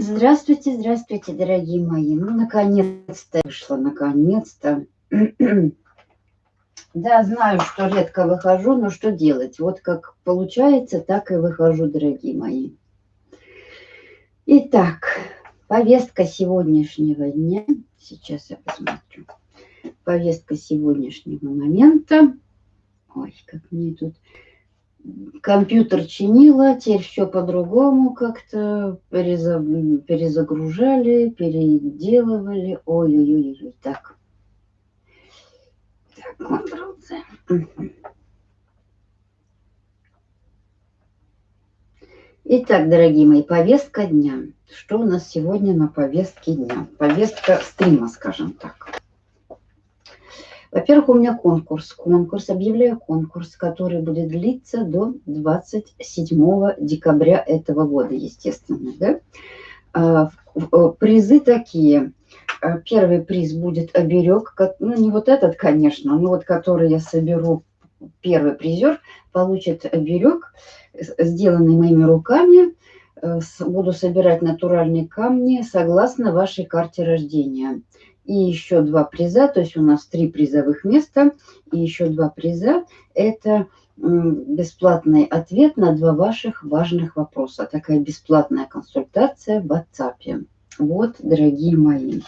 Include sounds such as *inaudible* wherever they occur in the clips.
Здравствуйте, здравствуйте, дорогие мои. Ну, наконец-то вышло, наконец-то. *clears throat* Да, знаю, что редко выхожу, но что делать? Вот как получается, так и выхожу, дорогие мои. Итак, повестка сегодняшнего дня. Сейчас я посмотрю. Повестка сегодняшнего момента. Ой, как мне тут компьютер чинила, теперь все по-другому как-то перезагружали, переделывали. Ой-ой-ой, так. Так, Ctrl-C. Итак, дорогие мои, повестка дня. Что у нас сегодня на повестке дня? Повестка стрима, скажем так. Во-первых, у меня конкурс. Конкурс, объявляю конкурс, который будет длиться до 27 декабря этого года, естественно. Да? А, э, призы такие. А, первый приз будет оберег, ну не вот этот, конечно, но вот который я соберу, первый призер получит оберег, сделанный моими руками. Э, буду собирать натуральные камни согласно вашей карте рождения и еще два приза, то есть у нас три призовых места, и еще два приза. Это бесплатный ответ на два ваших важных вопроса. Такая бесплатная консультация в WhatsApp. Вот, дорогие мои.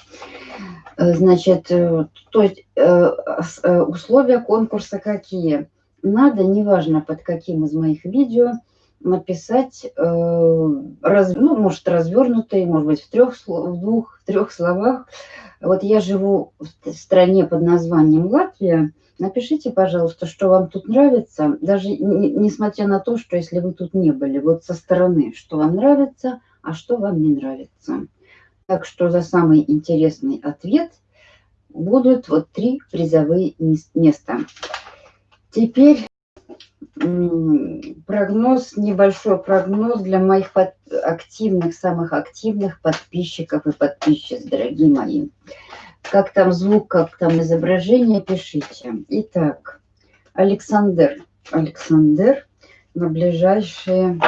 Э, значит, э, то есть э, условия конкурса какие? Надо, неважно под каким из моих видео, написать, раз, ну, может, развернутый, может быть, в, трех, в двух, в трех словах, вот я живу в стране под названием Латвия. Напишите, пожалуйста, что вам тут нравится, даже несмотря на то, что если вы тут не были, вот со стороны, что вам нравится, а что вам не нравится. Так что за самый интересный ответ будут вот три призовые места. Теперь прогноз, небольшой прогноз для моих под, активных, самых активных подписчиков и подписчиц, дорогие мои. Как там звук, как там изображение, пишите. Итак, Александр, Александр на ближайшие,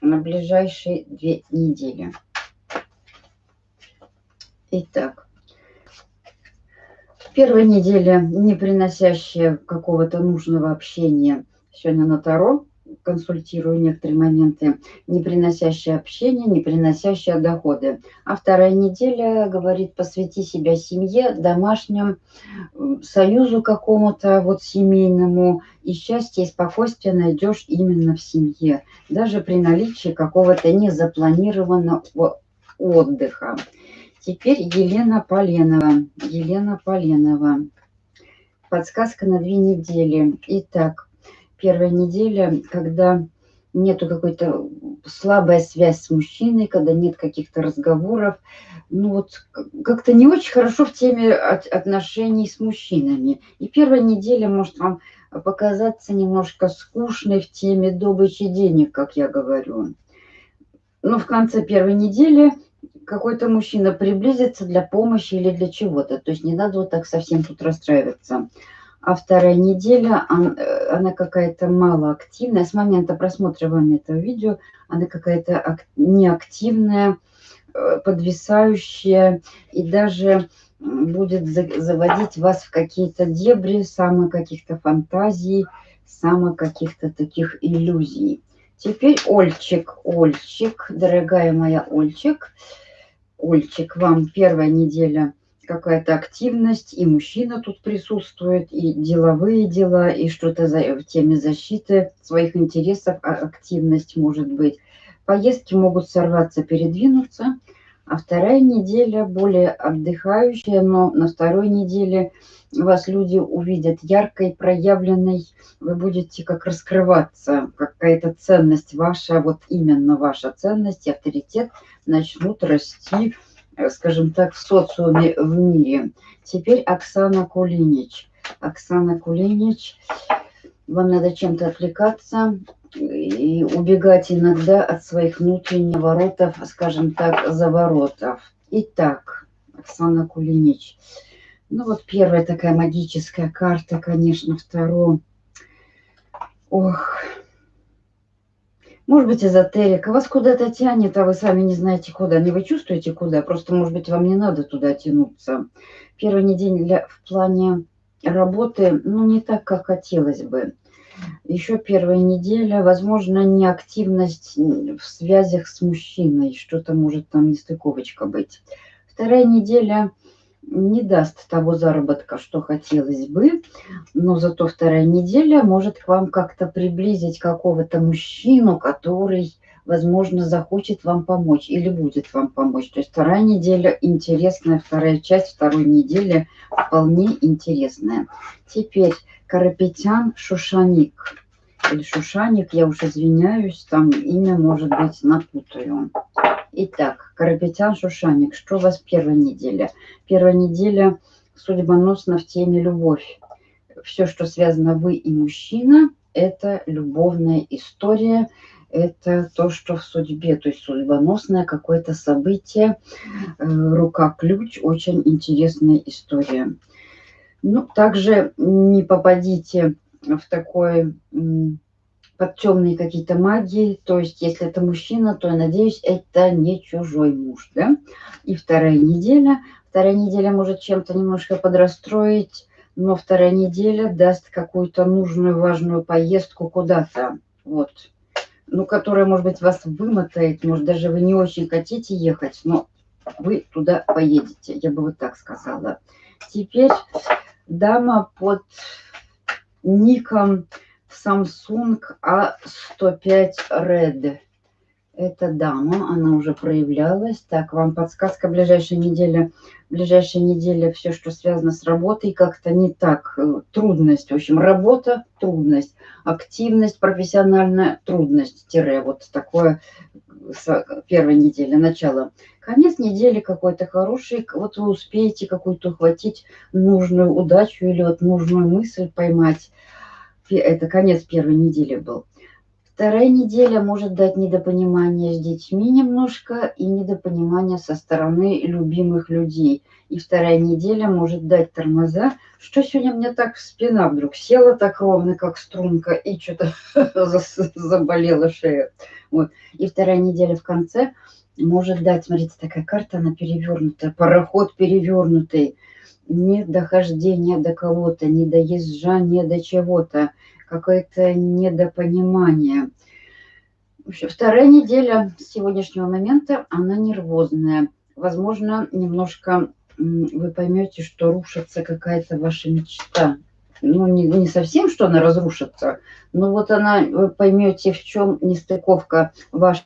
на ближайшие две недели. Итак, первая неделя, не приносящая какого-то нужного общения – сегодня на Таро консультирую некоторые моменты, не приносящие общения, не приносящие доходы. А вторая неделя говорит, посвяти себя семье, домашнему союзу какому-то вот семейному, и счастье и спокойствие найдешь именно в семье, даже при наличии какого-то незапланированного отдыха. Теперь Елена Поленова. Елена Поленова. Подсказка на две недели. Итак, первая неделя, когда нету какой-то слабая связь с мужчиной, когда нет каких-то разговоров, ну вот как-то не очень хорошо в теме отношений с мужчинами. И первая неделя может вам показаться немножко скучной в теме добычи денег, как я говорю. Но в конце первой недели какой-то мужчина приблизится для помощи или для чего-то. То есть не надо вот так совсем тут расстраиваться а вторая неделя, э, она какая-то малоактивная. С момента просмотра вами этого видео она какая-то неактивная, э, подвисающая и даже будет заводить вас в какие-то дебри, самые каких-то фантазий, самых каких-то таких иллюзий. Теперь Ольчик, Ольчик, дорогая моя Ольчик, Ольчик, вам первая неделя – какая-то активность, и мужчина тут присутствует, и деловые дела, и что-то в теме защиты своих интересов, а активность может быть. Поездки могут сорваться, передвинуться, а вторая неделя более отдыхающая, но на второй неделе вас люди увидят яркой, проявленной, вы будете как раскрываться, какая-то ценность ваша, вот именно ваша ценность авторитет начнут расти, скажем так, в социуме, в мире. Теперь Оксана Кулинич. Оксана Кулинич, вам надо чем-то отвлекаться и убегать иногда от своих внутренних воротов, скажем так, заворотов. Итак, Оксана Кулинич. Ну вот первая такая магическая карта, конечно, вторую. Ох, Может быть, эзотерика. Вас куда-то тянет, а вы сами не знаете куда. Не вы чувствуете куда, просто, может быть, вам не надо туда тянуться. Первая неделя в плане работы, ну, не так, как хотелось бы. Еще первая неделя, возможно, неактивность в связях с мужчиной. Что-то может там нестыковочка быть. Вторая неделя не даст того заработка, что хотелось бы, но зато вторая неделя может к вам как-то приблизить какого-то мужчину, который, возможно, захочет вам помочь или будет вам помочь. То есть вторая неделя интересная, вторая часть второй недели вполне интересная. Теперь Карапетян Шушаник. Или Шушаник, я уж извиняюсь, там имя, может быть, напутаю. Итак, Карапетян Шушаник, что у вас первая неделя? Первая неделя судьбоносно в теме любовь. Все, что связано вы и мужчина, это любовная история, это то, что в судьбе, то есть судьбоносное какое-то событие, э, рука-ключ, очень интересная история. Ну, также не попадите в такой под темные какие-то магии. То есть, если это мужчина, то, я надеюсь, это не чужой муж, да? И вторая неделя. Вторая неделя может чем-то немножко подрастроить, но вторая неделя даст какую-то нужную, важную поездку куда-то. Вот. Ну, которая, может быть, вас вымотает. Может, даже вы не очень хотите ехать, но вы туда поедете. Я бы вот так сказала. Теперь дама под ником Samsung A105 Red. Это дама, она уже проявлялась. Так, вам подсказка ближайшая неделя. Ближайшая неделя все, что связано с работой, как-то не так. Э, трудность. В общем, работа, трудность. Активность, профессиональная трудность. Тире. Вот такое первая неделя, начало. Конец недели какой-то хороший. Вот вы успеете какую-то ухватить нужную удачу или вот нужную мысль поймать это конец первой недели был. Вторая неделя может дать недопонимание с детьми немножко и недопонимание со стороны любимых людей. И вторая неделя может дать тормоза. Что сегодня мне так спина вдруг села так ровно, как струнка, и что-то *laughs* заболела шея. Вот. И вторая неделя в конце может дать, смотрите, такая карта, она перевернутая, пароход перевернутый не дохождение до кого-то, не доезжание до чего-то, какое-то недопонимание. Вторая неделя с сегодняшнего момента, она нервозная. Возможно, немножко вы поймете, что рушится какая-то ваша мечта. Ну, не, не совсем, что она разрушится, но вот она, вы поймете, в чем нестыковка вашей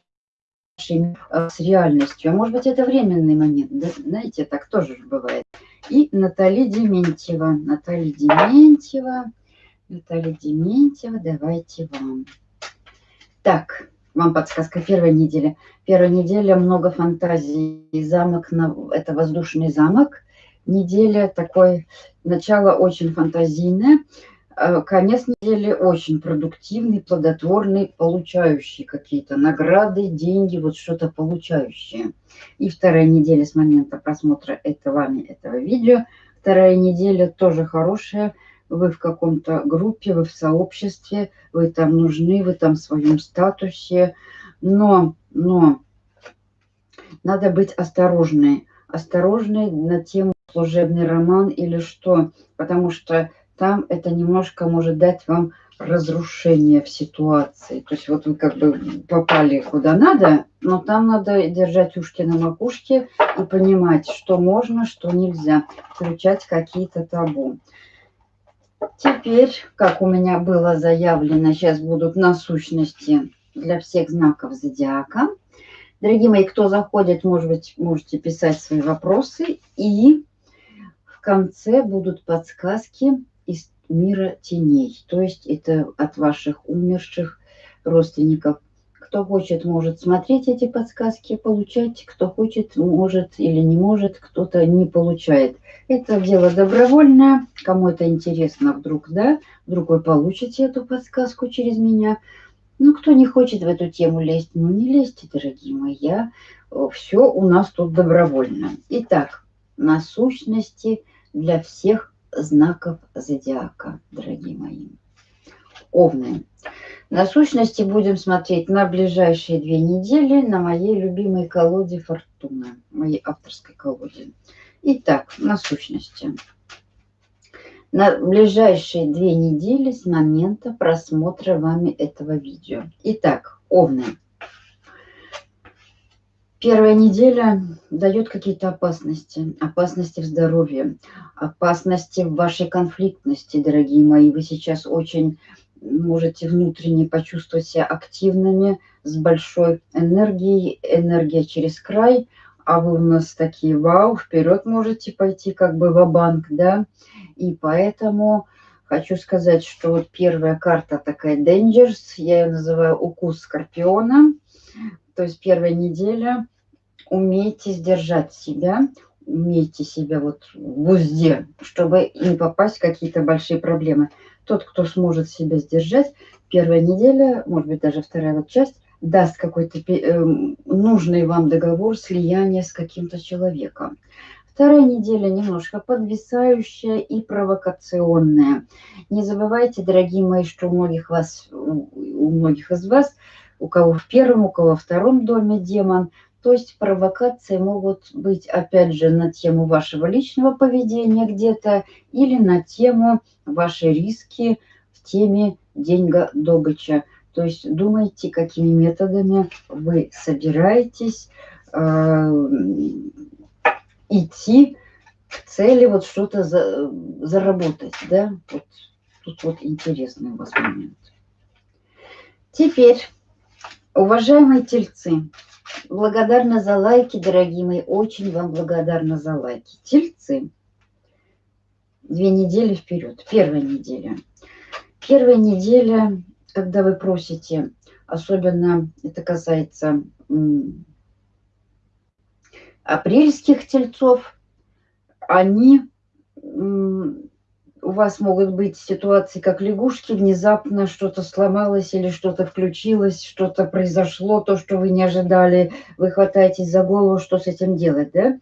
с реальностью. А может быть, это временный момент. Да? Знаете, так тоже бывает. И Наталья Дементьева. Наталья Дементьева. Наталья Дементьева, давайте вам. Так, вам подсказка первая неделя. Первая неделя много фантазий. Замок, на, это воздушный замок. Неделя такой, начало очень фантазийное. Э, конец недели очень продуктивный, плодотворный, получающий какие-то награды, деньги, вот что-то получающее. И вторая неделя с момента просмотра это вами этого видео. Вторая неделя тоже хорошая. Вы в каком-то группе, вы в сообществе, вы там нужны, вы там в своем статусе. Но, но надо быть осторожной. Осторожной на тему служебный роман или что. Потому что там это немножко может дать вам разрушение в ситуации. То есть вот вы как бы попали куда надо, но там надо держать ушки на макушке и понимать, что можно, что нельзя, включать какие-то табу. Теперь, как у меня было заявлено, сейчас будут насущности для всех знаков зодиака. Дорогие мои, кто заходит, может быть, можете писать свои вопросы. И в конце будут подсказки из мира теней. То есть это от ваших умерших родственников. Кто хочет, может смотреть эти подсказки, получать. Кто хочет, может или не может, кто-то не получает. Это дело добровольное. Кому это интересно, вдруг, да, вдруг вы получите эту подсказку через меня. Ну, кто не хочет в эту тему лезть, ну не лезьте, дорогие мои. Все у нас тут добровольно. Итак, насущности для всех знаков зодиака, дорогие мои. Овны. На сущности будем смотреть на ближайшие две недели на моей любимой колоде Фортуна, моей авторской колоде. Итак, на сущности. На ближайшие две недели с момента просмотра вами этого видео. Итак, Овны. Первая неделя дает какие-то опасности. Опасности в здоровье, опасности в вашей конфликтности, дорогие мои. Вы сейчас очень можете внутренне почувствовать себя активными, с большой энергией, энергия через край, а вы у нас такие, вау, вперед можете пойти как бы в банк да, и поэтому хочу сказать, что вот первая карта такая Dangers, я ее называю укус скорпиона, то есть первая неделя, умейте сдержать себя, умейте себя вот в узде, чтобы не попасть в какие-то большие проблемы. Тот, кто сможет себя сдержать, первая неделя, может быть, даже вторая вот часть, даст какой-то э, нужный вам договор слияния с каким-то человеком. Вторая неделя немножко подвисающая и провокационная. Не забывайте, дорогие мои, что у многих вас, у многих из вас, у кого в первом, у кого во втором доме демон, то есть провокации могут быть, опять же, на тему вашего личного поведения где-то или на тему ваши риски в теме деньга добыча. То есть думайте, какими методами вы собираетесь э, идти к цели вот что-то за, заработать. Да? Вот, тут вот интересный у вас момент. Теперь, уважаемые тельцы, благодарна за лайки, дорогие мои, очень вам благодарна за лайки. Тельцы, две недели вперед, первая неделя. Первая неделя, когда вы просите, особенно это касается апрельских тельцов, они у вас могут быть ситуации, как лягушки, внезапно что-то сломалось или что-то включилось, что-то произошло, то, что вы не ожидали, вы хватаетесь за голову, что с этим делать, да?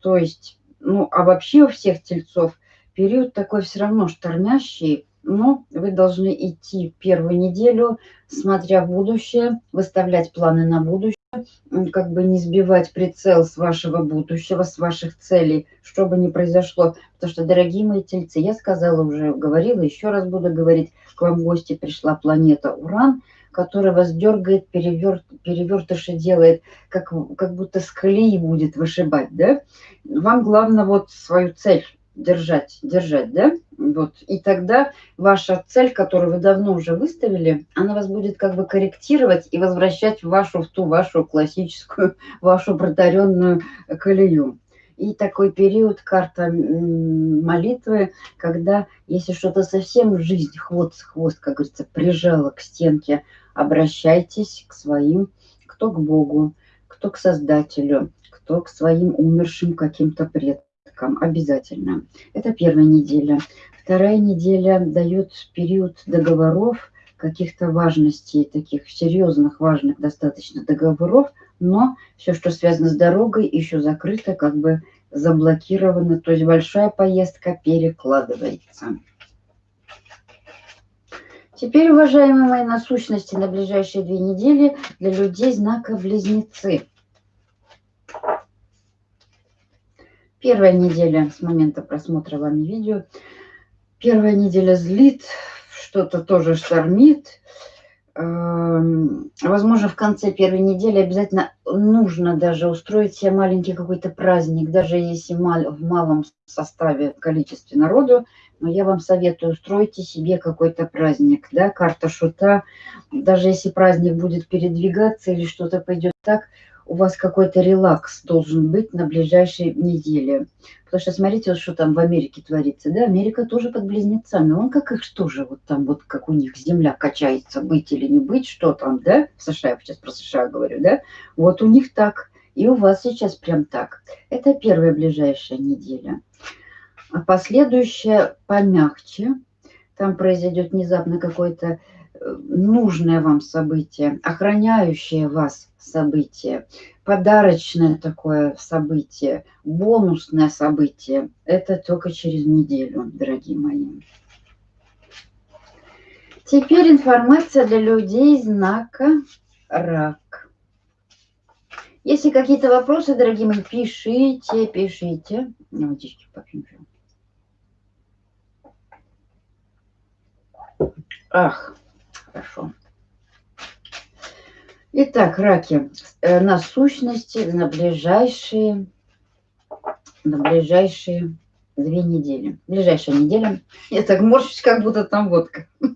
То есть, ну, а вообще у всех тельцов период такой все равно штормящий, но вы должны идти первую неделю, смотря в будущее, выставлять планы на будущее, как бы не сбивать прицел с вашего будущего, с ваших целей, что бы ни произошло. Потому что, дорогие мои тельцы, я сказала уже, говорила, еще раз буду говорить, к вам в гости пришла планета Уран, которая вас дергает, переверт, перевертыши делает, как, как будто с колеи будет вышибать, да? Вам главное вот свою цель держать, держать, да? Вот. И тогда ваша цель, которую вы давно уже выставили, она вас будет как бы корректировать и возвращать в вашу, в ту вашу классическую, *laughs* вашу протаренную колею. И такой период, карта молитвы, когда если что-то совсем жизнь, хвост, хвост, как говорится, прижало к стенке, обращайтесь к своим, кто к Богу, кто к Создателю, кто к своим умершим каким-то предкам порядком обязательно. Это первая неделя. Вторая неделя дает период договоров, каких-то важностей, таких серьезных, важных достаточно договоров, но все, что связано с дорогой, еще закрыто, как бы заблокировано, то есть большая поездка перекладывается. Теперь, уважаемые мои насущности, на ближайшие две недели для людей знака Близнецы. Первая неделя с момента просмотра вами видео. Первая неделя злит, что-то тоже штормит. Эм, возможно, в конце первой недели обязательно нужно даже устроить себе маленький какой-то праздник, даже если в малом составе, количестве народу. Но я вам советую, устройте себе какой-то праздник, да, карта шута. Даже если праздник будет передвигаться или что-то пойдет так, у вас какой-то релакс должен быть на ближайшей неделе. Потому что смотрите, вот что там в Америке творится. Да, Америка тоже под близнецами. Он как их что же, вот там вот как у них земля качается, быть или не быть, что там, да? В США, я сейчас про США говорю, да? Вот у них так. И у вас сейчас прям так. Это первая ближайшая неделя. А последующая помягче. Там произойдет внезапно какое-то э, нужное вам событие, охраняющее вас событие, подарочное такое событие, бонусное событие. Это только через неделю, дорогие мои. Теперь информация для людей знака рак. Если какие-то вопросы, дорогие мои, пишите, пишите. Водички попьем. Ах, хорошо. Итак, раки, э, на сущности на ближайшие, на ближайшие две недели. Ближайшая неделя. *laughs* Я так морщусь, как будто там водка. *laughs*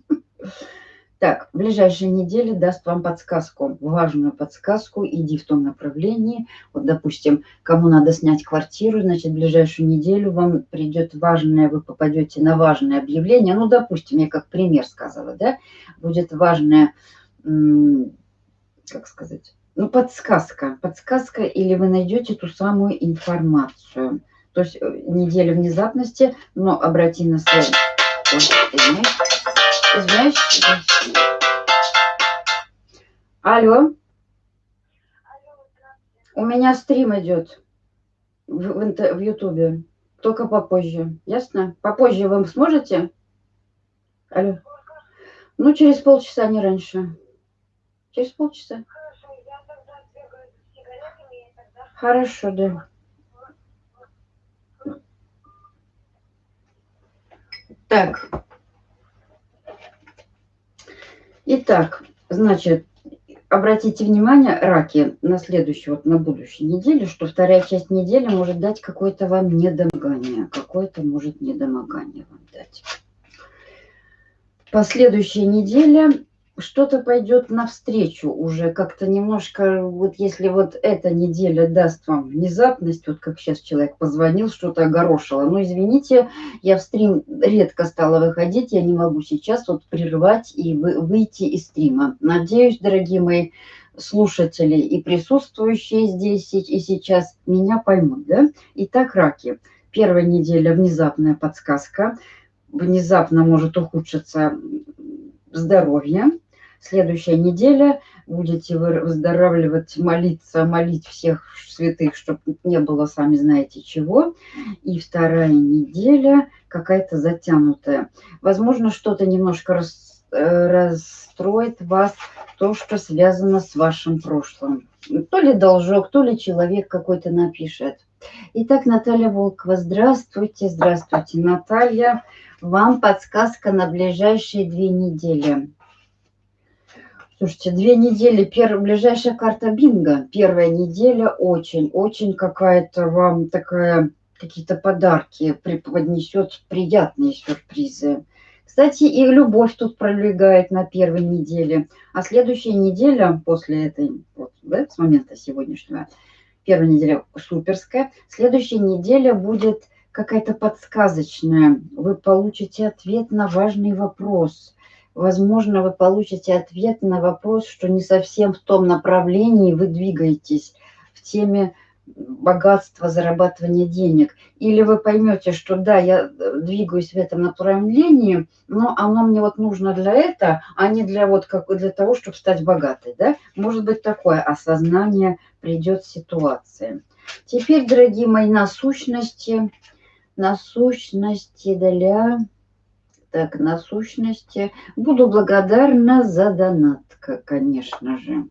Так, ближайшая неделя даст вам подсказку, важную подсказку, иди в том направлении. Вот, допустим, кому надо снять квартиру, значит, в ближайшую неделю вам придет важное, вы попадете на важное объявление. Ну, допустим, я как пример сказала, да, будет важное, как сказать, ну, подсказка, подсказка, или вы найдете ту самую информацию. То есть э, неделя внезапности, но обрати на свой... Извиняюсь. Алло. У меня стрим идет в Ютубе. Только попозже. Ясно? Попозже вы сможете? Алло. Ну, через полчаса, не раньше. Через полчаса. Хорошо, да. Так. Итак, значит, обратите внимание, раки, на следующую, вот на будущей неделе, что вторая часть недели может дать какое-то вам недомогание. Какое-то может недомогание вам дать. Последующая неделя что-то пойдет навстречу уже как-то немножко, вот если вот эта неделя даст вам внезапность, вот как сейчас человек позвонил, что-то огорошило, ну извините, я в стрим редко стала выходить, я не могу сейчас вот прерывать и вы, выйти из стрима. Надеюсь, дорогие мои слушатели и присутствующие здесь и сейчас меня поймут, да? Итак, раки. Первая неделя внезапная подсказка, внезапно может ухудшиться здоровье, следующая неделя будете выздоравливать, молиться, молить всех святых, чтобы не было, сами знаете чего. И вторая неделя какая-то затянутая. Возможно, что-то немножко рас, э, расстроит вас, то, что связано с вашим прошлым. То ли должок, то ли человек какой-то напишет. Итак, Наталья Волкова, здравствуйте, здравствуйте, Наталья. Вам подсказка на ближайшие две недели. Слушайте, две недели, первая, ближайшая карта бинго. Первая неделя очень-очень какая-то вам такая, какие-то подарки преподнесет, приятные сюрпризы. Кстати, и любовь тут пролегает на первой неделе. А следующая неделя после этой, вот, да, с момента сегодняшнего, первая неделя суперская. Следующая неделя будет какая-то подсказочная. Вы получите ответ на важный вопрос – возможно, вы получите ответ на вопрос, что не совсем в том направлении вы двигаетесь в теме богатства, зарабатывания денег. Или вы поймете, что да, я э, двигаюсь в этом направлении, но оно мне вот нужно для этого, а не для вот как для того, чтобы стать богатой. Да? Может быть такое осознание придет ситуации. Теперь, дорогие мои, насущности, насущности для так, насущности. Буду благодарна за донат, конечно же.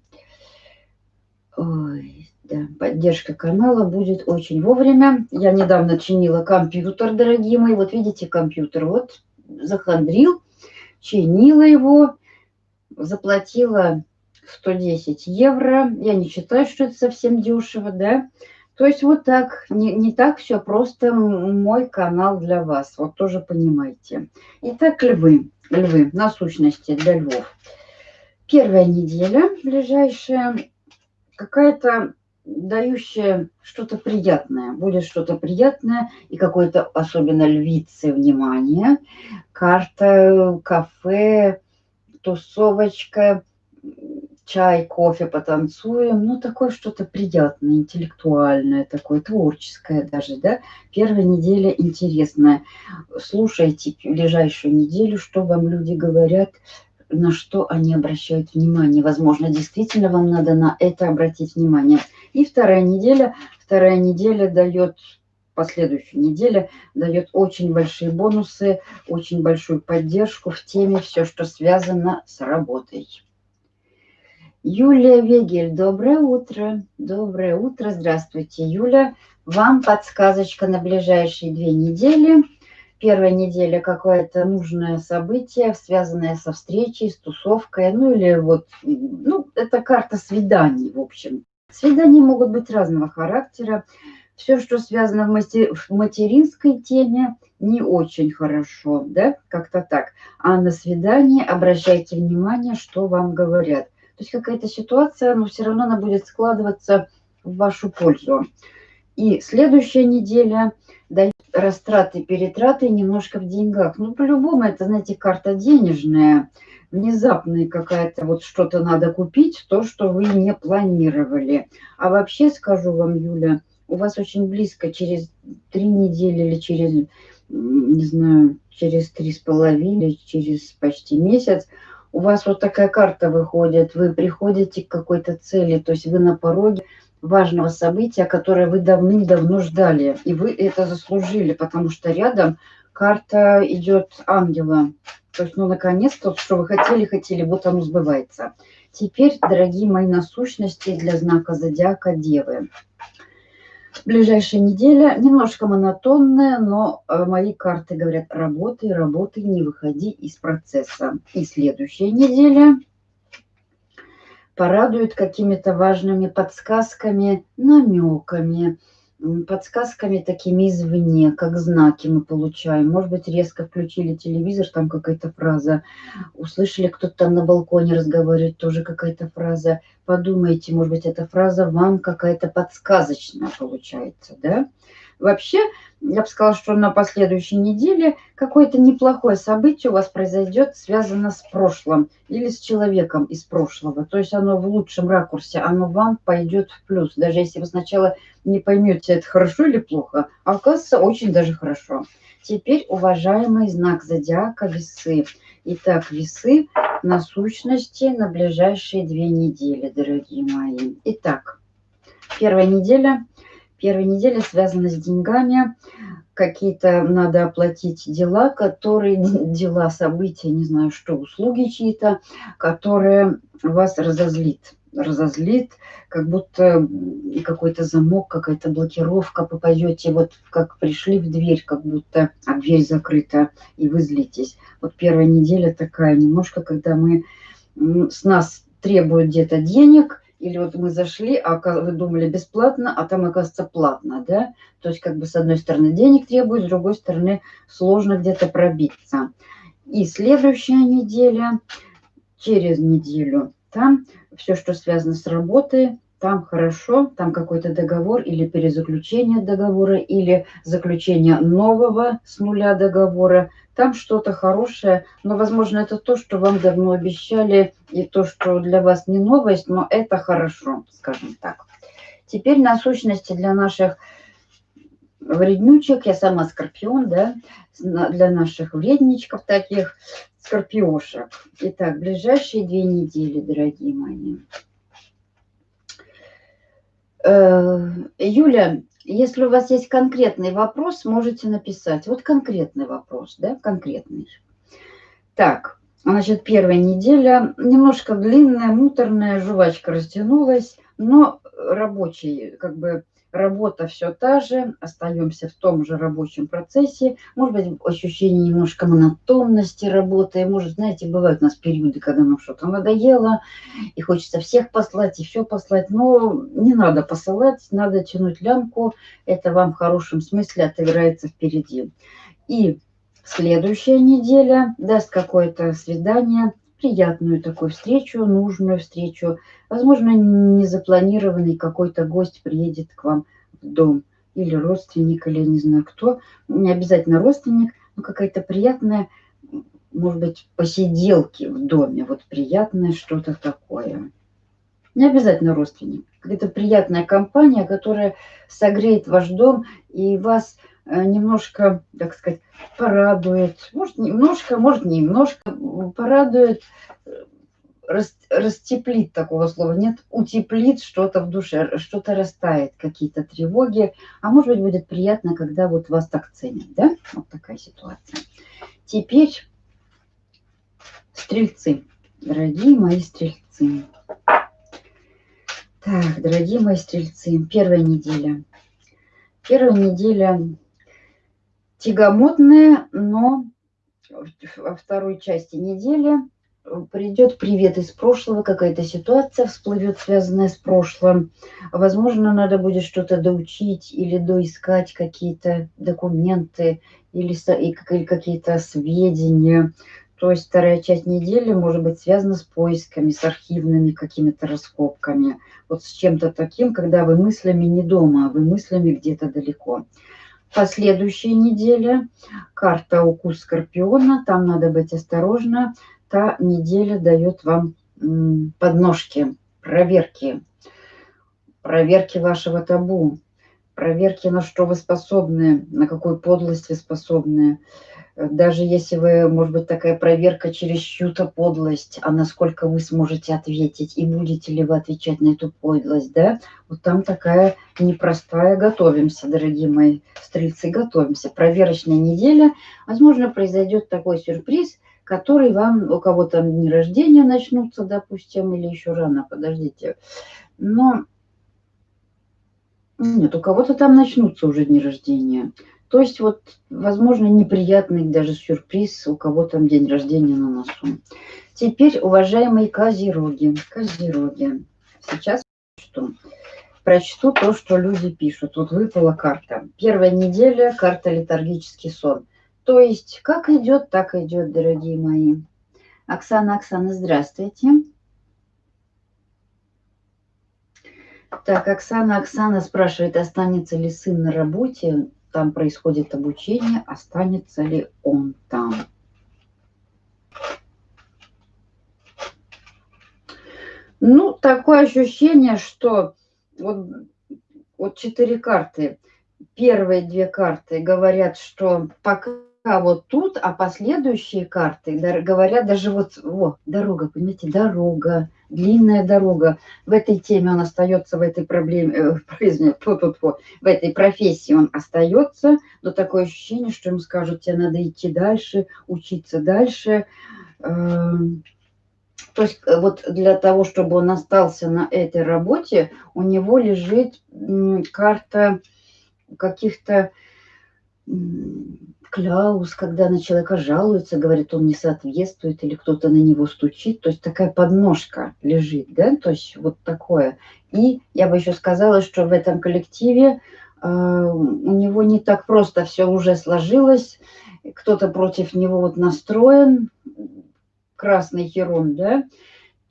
Ой, да, поддержка канала будет очень вовремя. Я недавно чинила компьютер, дорогие мои. Вот видите компьютер, вот захандрил, чинила его, заплатила 110 евро. Я не считаю, что это совсем дешево, да. То есть вот так, не, не так все просто мой канал для вас, вот тоже понимаете. Итак, львы, львы, насущности для львов. Первая неделя ближайшая, какая-то дающая что-то приятное, будет что-то приятное и какое-то особенно львице внимание. Карта, кафе, тусовочка, чай, кофе, потанцуем, ну, такое что-то приятное, интеллектуальное, такое творческое даже, да. Первая неделя интересная. Слушайте ближайшую неделю, что вам люди говорят, на что они обращают внимание. Возможно, действительно вам надо на это обратить внимание. И вторая неделя, вторая неделя дает последующей неделе дает очень большие бонусы, очень большую поддержку в теме все, что связано с работой. Юлия Вегель, доброе утро. Доброе утро, здравствуйте, Юля. Вам подсказочка на ближайшие две недели. Первая неделя какое-то нужное событие, связанное со встречей, с тусовкой, ну или вот, ну, это карта свиданий, в общем. Свидания могут быть разного характера. Все, что связано в, матери, в материнской теме, не очень хорошо, да, как-то так. А на свидании обращайте внимание, что вам говорят. То есть какая-то ситуация, но все равно она будет складываться в вашу пользу. И следующая неделя дает растраты, перетраты немножко в деньгах. Ну, по-любому, это, знаете, карта денежная, внезапная какая-то, вот что-то надо купить, то, что вы не планировали. А вообще, скажу вам, Юля, у вас очень близко, через три недели или через, не знаю, через три с половиной, через почти месяц, у вас вот такая карта выходит, вы приходите к какой-то цели, то есть вы на пороге важного события, которое вы давным-давно ждали, и вы это заслужили, потому что рядом карта идет ангела. То есть, ну, наконец-то, что вы хотели, хотели, вот оно сбывается. Теперь, дорогие мои насущности для знака зодиака Девы. Ближайшая неделя немножко монотонная, но э, мои карты говорят, работай, работай, не выходи из процесса. И следующая неделя порадует какими-то важными подсказками, намеками, подсказками такими извне, как знаки мы получаем. Может быть, резко включили телевизор, там какая-то фраза. Услышали, кто-то там на балконе разговаривает, тоже какая-то фраза. Подумайте, может быть, эта фраза вам какая-то подсказочная получается, да? Вообще, я бы сказала, что на последующей неделе какое-то неплохое событие у вас произойдет, связано с прошлым или с человеком из прошлого. То есть оно в лучшем ракурсе, оно вам пойдет в плюс. Даже если вы сначала не поймете, это хорошо или плохо, а оказывается очень даже хорошо. Теперь уважаемый знак зодиака весы. Итак, весы на сущности на ближайшие две недели, дорогие мои. Итак, первая неделя – Первая неделя связана с деньгами, какие-то надо оплатить дела, которые, дела, события, не знаю что, услуги чьи-то, которые вас разозлит. Разозлит, как будто какой-то замок, какая-то блокировка, попадете, вот как пришли в дверь, как будто а дверь закрыта, и вы злитесь. Вот первая неделя такая немножко, когда мы с нас требуют где-то денег, или вот мы зашли, а вы думали бесплатно, а там оказывается платно, да? То есть как бы с одной стороны денег требует, с другой стороны сложно где-то пробиться. И следующая неделя, через неделю, там все, что связано с работой, там хорошо, там какой-то договор или перезаключение договора, или заключение нового с нуля договора – там что-то хорошее, но, возможно, это то, что вам давно обещали, и то, что для вас не новость, но это хорошо, скажем так. Теперь насущности для наших вреднючек, я сама скорпион, да, для наших вредничков таких, скорпиошек. Итак, ближайшие две недели, дорогие мои. Э, Юля, если у вас есть конкретный вопрос, можете написать. Вот конкретный вопрос, да, конкретный. Так, значит, первая неделя. Немножко длинная, муторная, жвачка растянулась, но рабочий, как бы, работа все та же, остаемся в том же рабочем процессе. Может быть, ощущение немножко монотонности работы. Может, знаете, бывают у нас периоды, когда нам что-то надоело, и хочется всех послать, и все послать. Но не надо посылать, надо тянуть лямку. Это вам в хорошем смысле отыграется впереди. И следующая неделя даст какое-то свидание, приятную такую встречу, нужную встречу. Возможно, незапланированный какой-то гость приедет к вам в дом. Или родственник, или не знаю кто. Не обязательно родственник, но какая-то приятная, может быть, посиделки в доме. Вот приятное что-то такое. Не обязательно родственник. Какая-то приятная компания, которая согреет ваш дом и вас немножко, так сказать, порадует, может немножко, может немножко порадует, рас, растеплит такого слова нет, утеплит что-то в душе, что-то растает, какие-то тревоги. А может быть, будет приятно, когда вот вас так ценят, да? Вот такая ситуация. Теперь стрельцы, дорогие мои стрельцы. Так, дорогие мои стрельцы, первая неделя. Первая неделя тягомотная, но во второй части недели придет привет из прошлого, какая-то ситуация всплывет, связанная с прошлым. Возможно, надо будет что-то доучить или доискать какие-то документы или, или какие-то сведения. То есть вторая часть недели может быть связана с поисками, с архивными какими-то раскопками. Вот с чем-то таким, когда вы мыслями не дома, а вы мыслями где-то далеко. Последующая неделя, карта укус скорпиона, там надо быть осторожно, та неделя дает вам подножки, проверки, проверки вашего табу, проверки, на что вы способны, на какую подлость вы способны. Даже если вы, может быть, такая проверка через чью-то подлость, а насколько вы сможете ответить, и будете ли вы отвечать на эту подлость, да? Вот там такая непростая. Готовимся, дорогие мои стрельцы, готовимся. Проверочная неделя. Возможно, произойдет такой сюрприз – который вам, у кого там дни рождения начнутся, допустим, или еще рано, подождите. Но нет, у кого-то там начнутся уже дни рождения. То есть вот, возможно, неприятный даже сюрприз, у кого там день рождения на носу. Теперь, уважаемые козероги, козероги, сейчас что? Прочту то, что люди пишут. Вот выпала карта. Первая неделя, карта летаргический сон. То есть, как идет, так идет, дорогие мои. Оксана, Оксана, здравствуйте. Так, Оксана, Оксана спрашивает, останется ли сын на работе, там происходит обучение, останется ли он там. Ну, такое ощущение, что вот, вот четыре карты. Первые две карты говорят, что пока вот тут, а последующие карты говорят даже вот, вот, дорога, понимаете, дорога, длинная дорога. В этой теме он остается, в этой проблеме, э, фу -фу -фу, в этой профессии он остается, но такое ощущение, что ему скажут, тебе надо идти дальше, учиться дальше. Эм, то есть э, вот для того, чтобы он остался на этой работе, у него лежит карта каких-то Кляус, когда на человека жалуется, говорит, он не соответствует, или кто-то на него стучит, то есть такая подножка лежит, да, то есть вот такое. И я бы еще сказала, что в этом коллективе э, у него не так просто все уже сложилось, кто-то против него вот настроен, красный херон, да,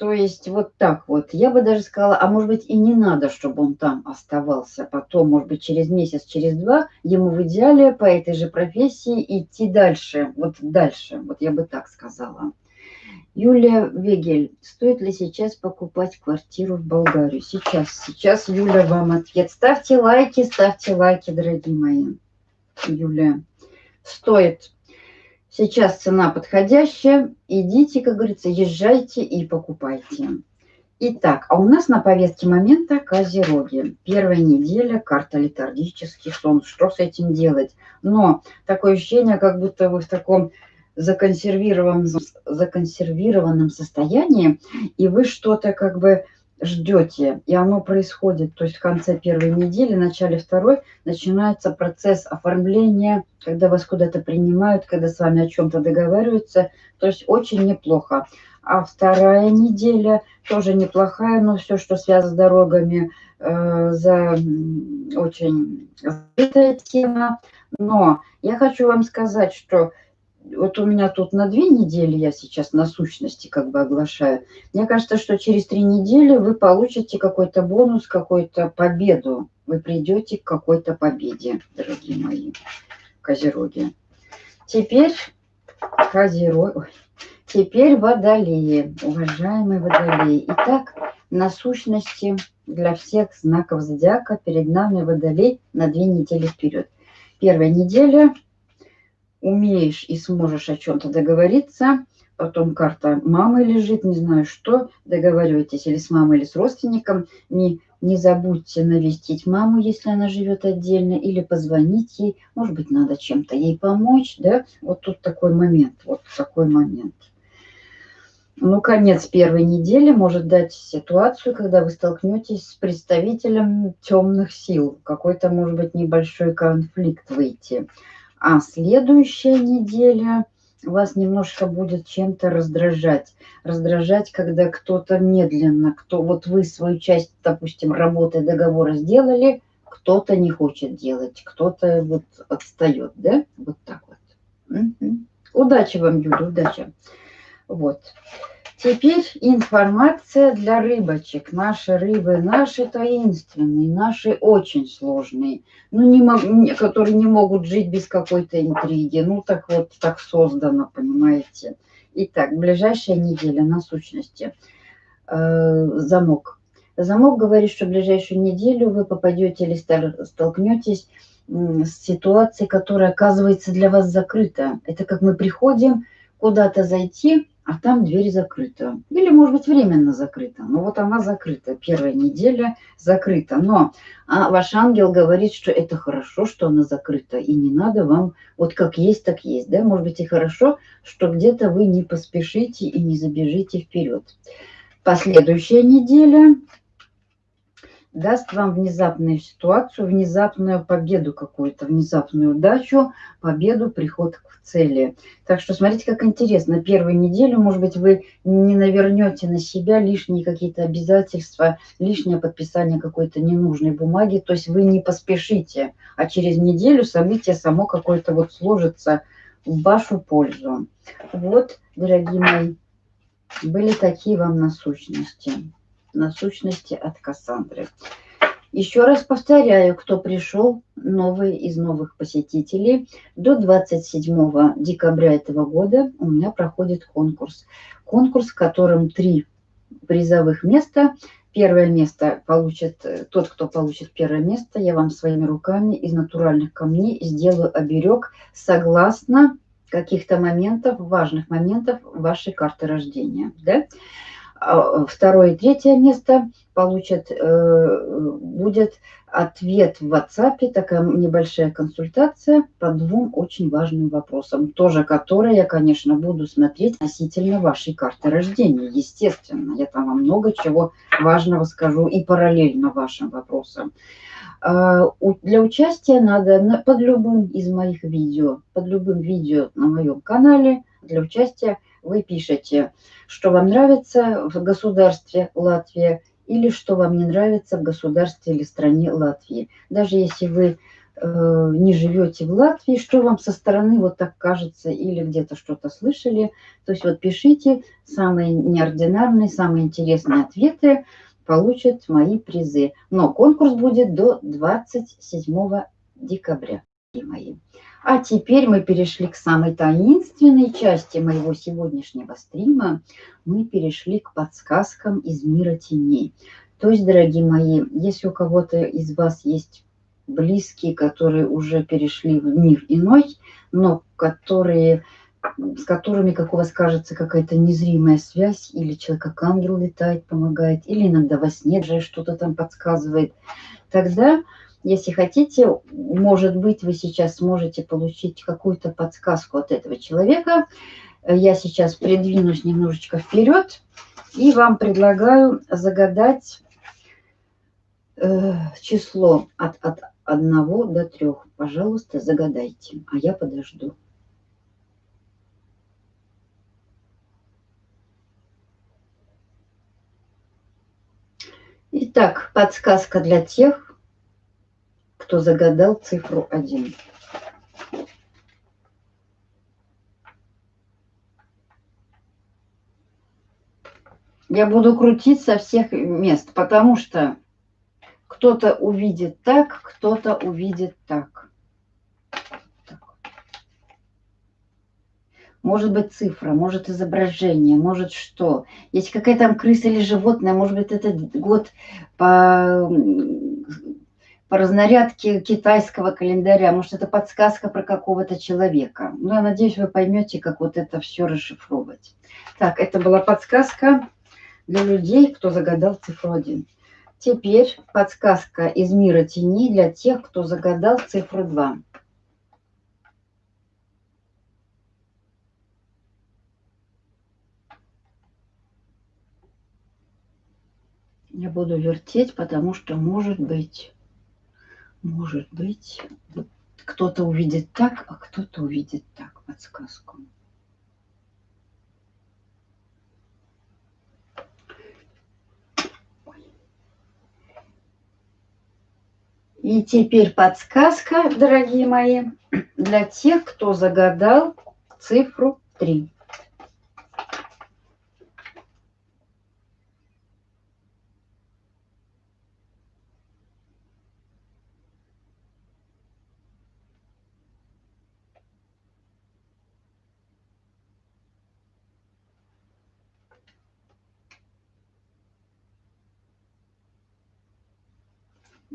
то есть вот так вот. Я бы даже сказала, а может быть и не надо, чтобы он там оставался. Потом, может быть, через месяц, через два ему в идеале по этой же профессии идти дальше. Вот дальше. Вот я бы так сказала. Юлия Вегель, стоит ли сейчас покупать квартиру в Болгарию? Сейчас, сейчас, Юля, вам ответ. Ставьте лайки, ставьте лайки, дорогие мои. Юлия, стоит. Сейчас цена подходящая. Идите, как говорится, езжайте и покупайте. Итак, а у нас на повестке момента Козероги. Первая неделя, карта летаргический сон. Что с этим делать? Но такое ощущение, как будто вы в таком законсервированном, законсервированном состоянии, и вы что-то как бы ждете, и оно происходит, то есть в конце первой недели, начале второй начинается процесс оформления, когда вас куда-то принимают, когда с вами о чем-то договариваются, то есть очень неплохо. А вторая неделя тоже неплохая, но все, что связано с дорогами, э, за очень закрытая тема. Но я хочу вам сказать, что вот у меня тут на две недели я сейчас на сущности как бы оглашаю. Мне кажется, что через три недели вы получите какой-то бонус, какую-то победу. Вы придете к какой-то победе, дорогие мои козероги. Теперь козероги. Теперь водолеи, уважаемые водолеи. Итак, на сущности для всех знаков зодиака перед нами водолей на две недели вперед. Первая неделя умеешь и сможешь о чем-то договориться, потом карта мамы лежит, не знаю что, договаривайтесь или с мамой, или с родственником, не, не забудьте навестить маму, если она живет отдельно, или позвонить ей, может быть, надо чем-то ей помочь, да, вот тут такой момент, вот такой момент. Ну, конец первой недели может дать ситуацию, когда вы столкнетесь с представителем темных сил, какой-то, может быть, небольшой конфликт выйти. А следующая неделя вас немножко будет чем-то раздражать. Раздражать, когда кто-то медленно, кто вот вы свою часть, допустим, работы договора сделали, кто-то не хочет делать, кто-то вот отстает, да? Вот так вот. Угу. Удачи вам, Юля, удачи. Вот. Теперь информация для рыбочек. Наши рыбы, наши таинственные, наши очень сложные, ну, не, которые не могут жить без какой-то интриги. Ну, так вот, так создано, понимаете. Итак, ближайшая неделя на сущности. Э, замок. Замок говорит, что ближайшую неделю вы попадете или столкнетесь с ситуацией, которая оказывается для вас закрыта. Это как мы приходим куда-то зайти, а там дверь закрыта. Или, может быть, временно закрыта. Но вот она закрыта. Первая неделя закрыта. Но а ваш ангел говорит, что это хорошо, что она закрыта. И не надо вам вот как есть, так есть. Да? Может быть, и хорошо, что где-то вы не поспешите и не забежите вперед. Последующая неделя даст вам внезапную ситуацию, внезапную победу какую-то, внезапную удачу, победу, приход к цели. Так что смотрите, как интересно. Первую неделю, может быть, вы не навернете на себя лишние какие-то обязательства, лишнее подписание какой-то ненужной бумаги. То есть вы не поспешите, а через неделю событие само какое-то вот сложится в вашу пользу. Вот, дорогие мои, были такие вам насущности насущности от Кассандры. Еще раз повторяю, кто пришел, новый из новых посетителей, до 27 декабря этого года у меня проходит конкурс. Конкурс, в котором три призовых места. Первое место получит тот, кто получит первое место. Я вам своими руками из натуральных камней сделаю оберег согласно каких-то моментов, важных моментов вашей карты рождения. Да? А, второе и третье место получат, э, будет ответ в WhatsApp, такая небольшая консультация по двум очень важным вопросам, тоже которые я, конечно, буду смотреть относительно вашей карты рождения, естественно. Я там вам много чего важного скажу и параллельно вашим вопросам. А, для участия надо под любым из моих видео, под любым видео на моем канале для участия вы пишете, что вам нравится в государстве Латвия или что вам не нравится в государстве или стране Латвии. Даже если вы э, не живете в Латвии, что вам со стороны вот так кажется или где-то что-то слышали. То есть вот пишите самые неординарные, самые интересные ответы, получат мои призы. Но конкурс будет до 27 декабря, мои. А теперь мы перешли к самой таинственной части моего сегодняшнего стрима. Мы перешли к подсказкам из мира теней. То есть, дорогие мои, если у кого-то из вас есть близкие, которые уже перешли в мир иной, но которые, с которыми, как у вас кажется, какая-то незримая связь, или человек как ангел летает, помогает, или иногда во сне же что-то там подсказывает, тогда если хотите, может быть, вы сейчас сможете получить какую-то подсказку от этого человека. Я сейчас придвинусь немножечко вперед и вам предлагаю загадать э, число от, от 1 до 3. Пожалуйста, загадайте, а я подожду. Итак, подсказка для тех, кто загадал цифру 1. Я буду крутить со всех мест, потому что кто-то увидит так, кто-то увидит так. Может быть цифра, может изображение, может что. Есть какая-то там крыса или животное, может быть этот год по по разнарядке китайского календаря. Может, это подсказка про какого-то человека. Ну, я надеюсь, вы поймете, как вот это все расшифровывать. Так, это была подсказка для людей, кто загадал цифру 1. Теперь подсказка из мира теней для тех, кто загадал цифру 2. Я буду вертеть, потому что может быть, может быть, кто-то увидит так, а кто-то увидит так подсказку. И теперь подсказка, дорогие мои, для тех, кто загадал цифру 3.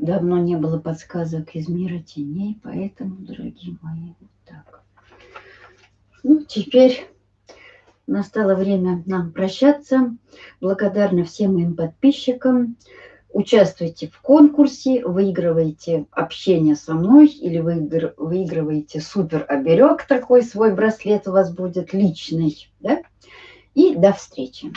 Давно не было подсказок из мира теней, поэтому, дорогие мои, вот так. Ну, теперь настало время нам прощаться. Благодарна всем моим подписчикам. Участвуйте в конкурсе, выигрывайте общение со мной или выигрываете супер оберег, такой свой браслет у вас будет личный. Да? И до встречи.